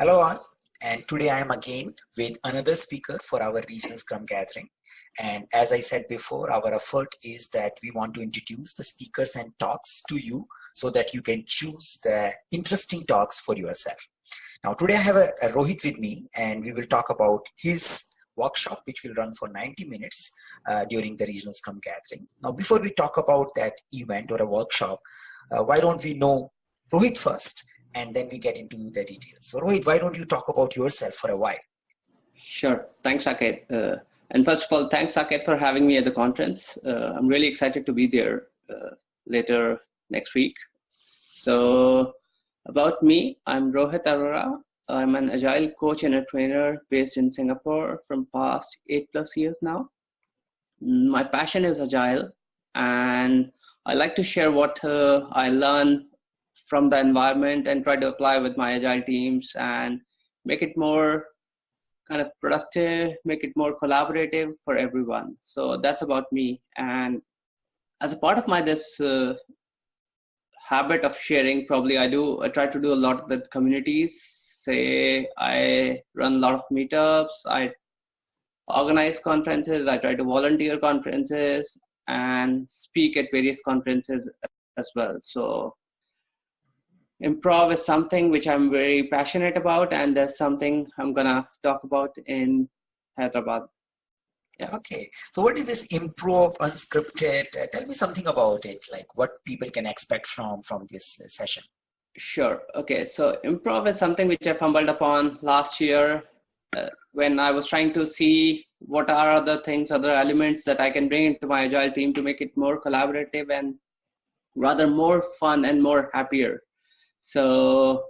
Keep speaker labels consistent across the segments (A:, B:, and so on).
A: Hello all, and today I am again with another speaker for our regional Scrum gathering. And as I said before, our effort is that we want to introduce the speakers and talks to you so that you can choose the interesting talks for yourself. Now today I have a, a Rohit with me and we will talk about his workshop which will run for 90 minutes uh, during the regional Scrum gathering. Now before we talk about that event or a workshop, uh, why don't we know Rohit first and then we get into the details. So Rohit, why don't you talk about yourself for a while?
B: Sure. Thanks, Saket. Uh, and first of all, thanks, Saket, for having me at the conference. Uh, I'm really excited to be there uh, later next week. So about me, I'm Rohit Arora. I'm an agile coach and a trainer based in Singapore from past eight plus years now. My passion is agile and I like to share what uh, I learn from the environment and try to apply with my agile teams and make it more kind of productive, make it more collaborative for everyone. So that's about me. And as a part of my this uh, habit of sharing, probably I do I try to do a lot with communities. Say I run a lot of meetups. I organize conferences. I try to volunteer conferences and speak at various conferences as well. So improv is something which I'm very passionate about, and that's something I'm gonna talk about in Hyderabad.
A: Yeah. Okay, so what is this improv unscripted? Uh, tell me something about it, like what people can expect from from this uh, session.
B: Sure. Okay, so improv is something which I fumbled upon last year uh, when I was trying to see what are other things, other elements that I can bring into my agile team to make it more collaborative and rather more fun and more happier. So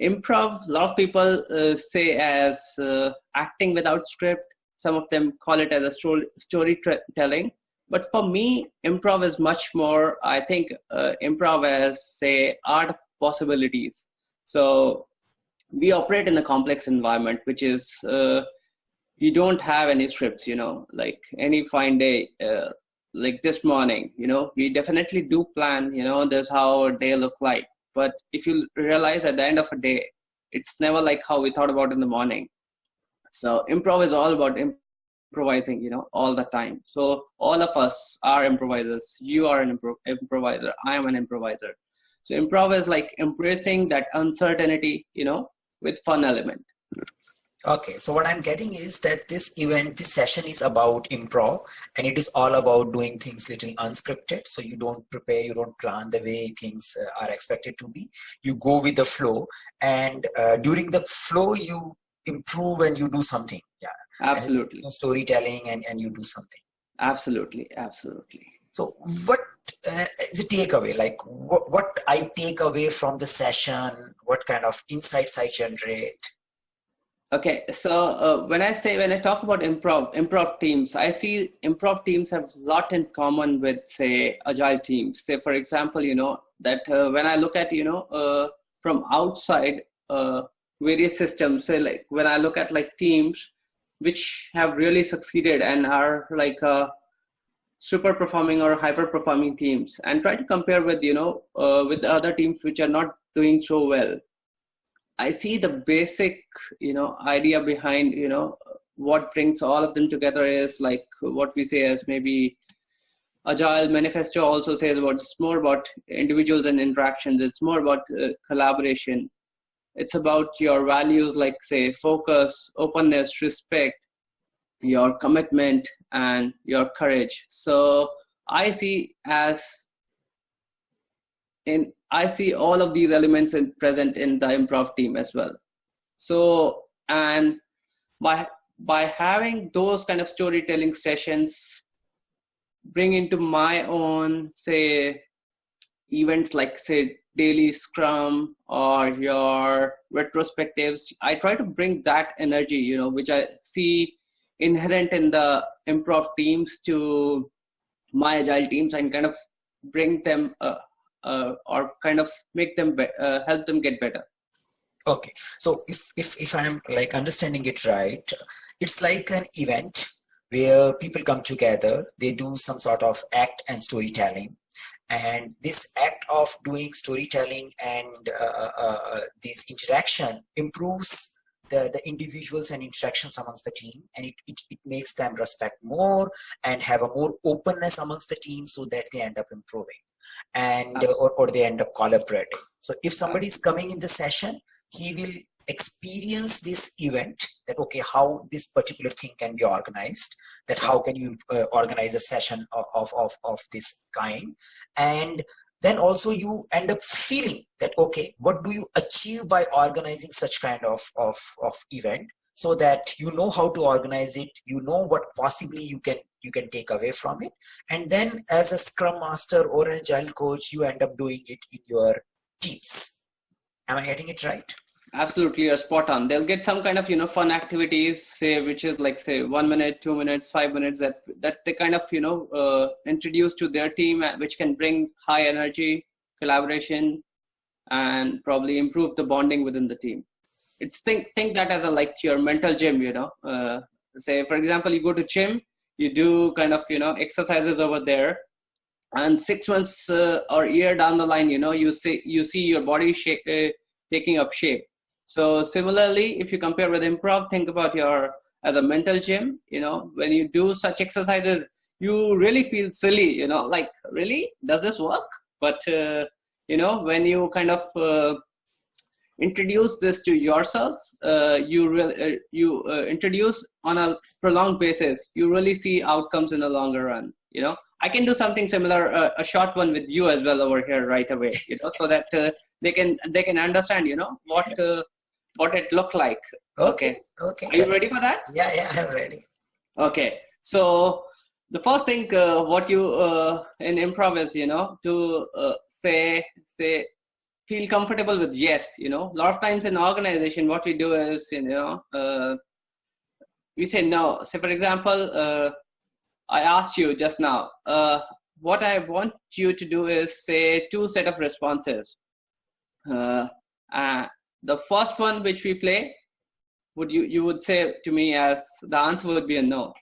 B: improv, a lot of people uh, say as uh, acting without script. Some of them call it as a story storytelling. But for me, improv is much more. I think uh, improv as say art of possibilities. So we operate in a complex environment, which is uh, you don't have any scripts. You know, like any fine day, uh, like this morning. You know, we definitely do plan. You know, this how our day look like but if you realize at the end of a day it's never like how we thought about in the morning. So improv is all about improvising you know all the time. So all of us are improvisers. You are an impro- improviser. I am an improviser. So improv is like embracing that uncertainty you know with fun element
A: Okay, so what I'm getting is that this event, this session is about improv and it is all about doing things little unscripted. So you don't prepare, you don't plan the way things uh, are expected to be. You go with the flow and uh, during the flow, you improve and you do something. Yeah,
B: absolutely.
A: And storytelling and, and you do something.
B: Absolutely, absolutely.
A: So what uh, is a takeaway? Like what, what I take away from the session, what kind of insights I generate?
B: Okay, so uh, when I say when I talk about improv, improv teams, I see improv teams have a lot in common with say agile teams. Say for example, you know that uh, when I look at you know uh, from outside uh, various systems, say like when I look at like teams which have really succeeded and are like uh, super performing or hyper performing teams, and try to compare with you know uh, with other teams which are not doing so well I see the basic, you know, idea behind, you know, what brings all of them together is like what we say as maybe agile manifesto also says about it's more about individuals and interactions. It's more about uh, collaboration. It's about your values like say focus openness respect your commitment and your courage. So i see as in I see all of these elements in, present in the improv team as well. So, and by by having those kind of storytelling sessions, bring into my own say events like say daily scrum or your retrospectives i try to bring that energy you know which i see inherent in the improv teams to my agile teams and kind of bring them uh, or kind of make them uh, help them get better.
A: Okay. So if if if i'm like understanding it right it's like an event where people come together they do some sort of act and storytelling. And this act of doing storytelling and uh, uh, uh this interaction improves the, the individuals and interactions amongst the team. And it, it, it makes them respect more and have a more openness amongst the team so that they end up improving and or, or they end up collaborating. So if somebody is coming in the session he will experience this event that okay how this particular thing can be organized that how can you uh, organize a session of, of, of, of this kind. And then also you end up feeling that okay what do you achieve by organizing such kind of, of, of event so that you know how to organize it you know what possibly you can you can take away from it. And then as a scrum master or an agile coach you end up doing it in your teams. Am i getting it right?
B: Absolutely you're spot on. They'll get some kind of you know fun activities say which is like say one minute two minutes five minutes that that they kind of you know uh, introduce to their team uh, which can bring high energy collaboration and probably improve the bonding within the team. It's think think that as a like your mental gym you know uh, say for example you go to gym you do kind of you know exercises over there and six months uh, or year down the line you know you see you see your body shape, uh, taking up shape so similarly, if you compare with improv, think about your as a mental gym. You know, when you do such exercises, you really feel silly. You know, like really, does this work? But uh, you know, when you kind of uh, introduce this to yourself, uh, you really uh, you uh, introduce on a prolonged basis. You really see outcomes in the longer run. You know, I can do something similar, uh, a short one with you as well over here right away. You know, so that they can they can understand. You know what what it looked like.
A: Okay. Okay.
B: Are you ready for that?
A: Yeah, yeah, I'm ready.
B: Okay. So the first thing uh, what you uh, in improv is you know to uh, say say feel comfortable with yes you know. A lot of times in organization what we do is you know uh, we say no. So for example uh, i asked you just now uh, what i want you to do is say two set of responses. The first one which we play would you you would say to me as the answer would be a no.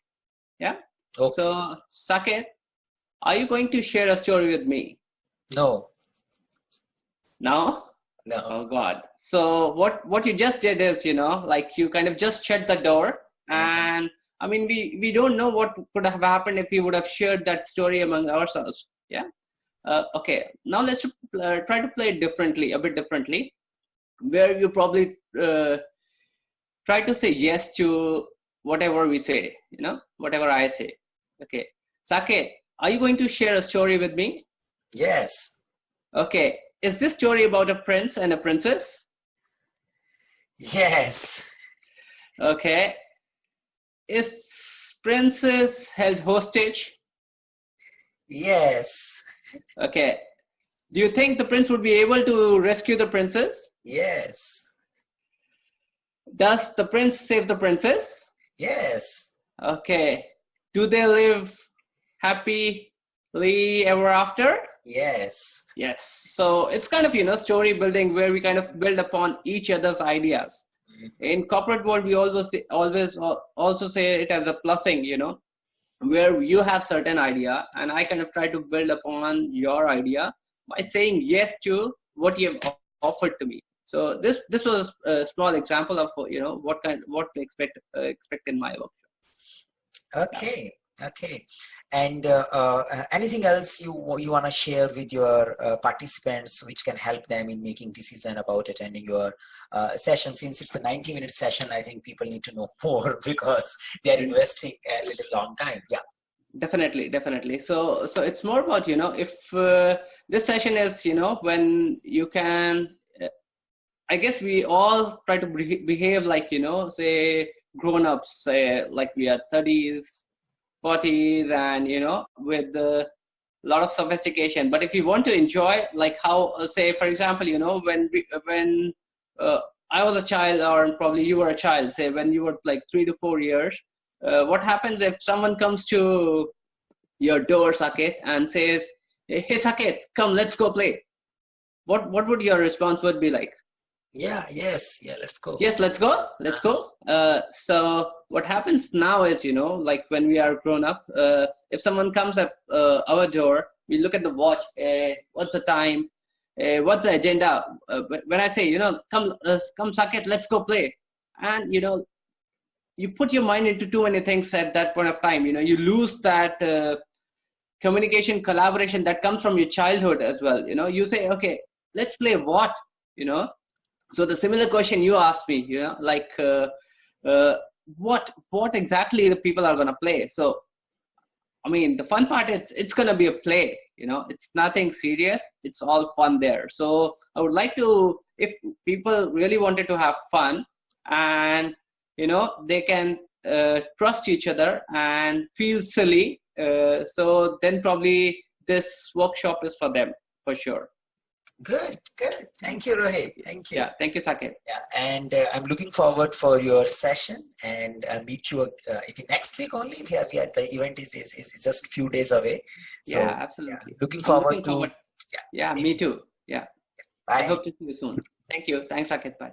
B: Yeah? Okay. so Saket, are you going to share a story with me?
A: No
B: no
A: no
B: oh god so what what you just did is you know like you kind of just shut the door mm-hmm. and i mean we we don't know what could have happened if we would have shared that story among ourselves yeah uh, okay now let's uh, try to play it differently a bit differently where you probably uh, try to say yes to whatever we say, you know, whatever I say. Okay. Saket, are you going to share a story with me?
A: Yes.
B: Okay. Is this story about a prince and a princess?
A: Yes.
B: Okay. Is princess held hostage?
A: Yes.
B: Okay. Do you think the prince would be able to rescue the princess?
A: Yes.
B: Does the prince save the princess?
A: Yes.
B: Okay. Do they live happily ever after?
A: Yes.
B: Yes. So it's kind of, you know, story building where we kind of build upon each other's ideas. Mm-hmm. In corporate world, we always always also say it as a plusing, you know, where you have certain idea and I kind of try to build upon your idea by saying yes to what you have offered to me so this this was a small example of you know what kind what to expect uh, expect in my workshop
A: okay okay. And uh, uh, anything else you you want to share with your uh, participants which can help them in making decision about attending your uh, session? Since it's a 90 minute session i think people need to know more because they are investing a little long time. Yeah.
B: Definitely definitely. So so it's more about you know if uh, this session is you know when you can I guess we all try to behave like, you know, say grown ups, say like we are 30s, 40s, and, you know, with a lot of sophistication. But if you want to enjoy, like how, uh, say, for example, you know, when, we, when uh, I was a child, or probably you were a child, say when you were like three to four years, uh, what happens if someone comes to your door, Saket, and says, hey, Saket, come, let's go play. What, what would your response would be like?
A: Yeah yes. Yeah let's go.
B: Yes let's go. Let's go. Uh, so what happens now is you know like when we are grown up uh, if someone comes at uh, our door we look at the watch uh, what's the time uh, what's the agenda? Uh, when i say you know come come Saket let's go play. And you know you put your mind into too many things at that point of time. You know you lose that uh, communication collaboration that comes from your childhood as well. You know you say okay let's play what? You know so the similar question you asked me you know like uh, uh, what what exactly the people are going to play? So i mean the fun part it's it's going to be a play you know? It's nothing serious. It's all fun there. So i would like to if people really wanted to have fun and you know they can uh, trust each other and feel silly uh, so then probably this workshop is for them for sure
A: Good, good. Thank you, Rohit. Thank you.
B: yeah thank you Saket.
A: Yeah, and uh, I'm looking forward for your session and uh, meet you. Uh, next week only. We have yeah, the event is, is is just few days away. So,
B: yeah absolutely
A: looking forward
B: looking
A: to.
B: forward-
A: Yeah.
B: yeah me too yeah
A: Bye.
B: i hope to see you soon thank you thanks Saket. bye